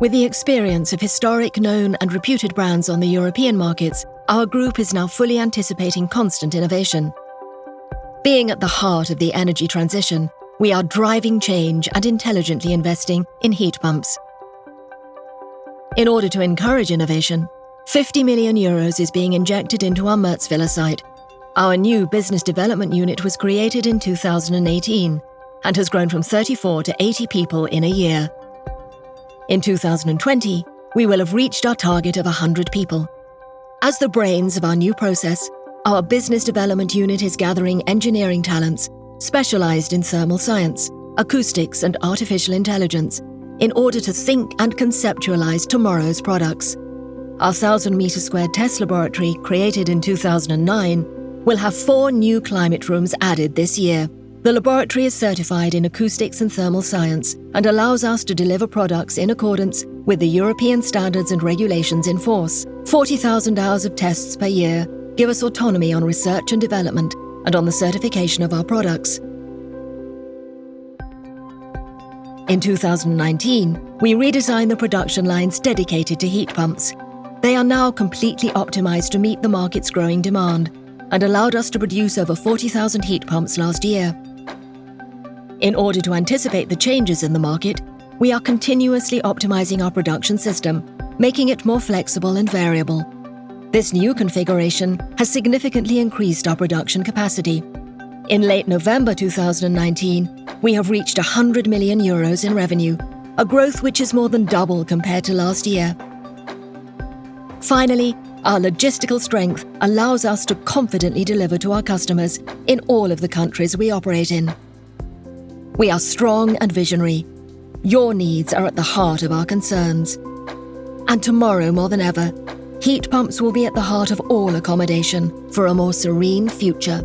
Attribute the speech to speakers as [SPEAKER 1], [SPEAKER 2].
[SPEAKER 1] With the experience of historic, known, and reputed brands on the European markets, our group is now fully anticipating constant innovation. Being at the heart of the energy transition, we are driving change and intelligently investing in heat pumps. In order to encourage innovation, 50 million euros is being injected into our Mertzwiller site. Our new business development unit was created in 2018 and has grown from 34 to 80 people in a year. In 2020, we will have reached our target of 100 people. As the brains of our new process, our business development unit is gathering engineering talents specialized in thermal science, acoustics, and artificial intelligence in order to think and conceptualize tomorrow's products. Our 1,000 meter squared test laboratory, created in 2009, will have four new climate rooms added this year the laboratory is certified in acoustics and thermal science and allows us to deliver products in accordance with the European standards and regulations in force. 40,000 hours of tests per year give us autonomy on research and development and on the certification of our products. In 2019, we redesigned the production lines dedicated to heat pumps. They are now completely optimized to meet the market's growing demand and allowed us to produce over 40,000 heat pumps last year. In order to anticipate the changes in the market, we are continuously optimizing our production system, making it more flexible and variable. This new configuration has significantly increased our production capacity. In late November 2019, we have reached 100 million euros in revenue, a growth which is more than double compared to last year. Finally, our logistical strength allows us to confidently deliver to our customers in all of the countries we operate in. We are strong and visionary. Your needs are at the heart of our concerns. And tomorrow, more than ever, heat pumps will be at the heart of all accommodation for a more serene future.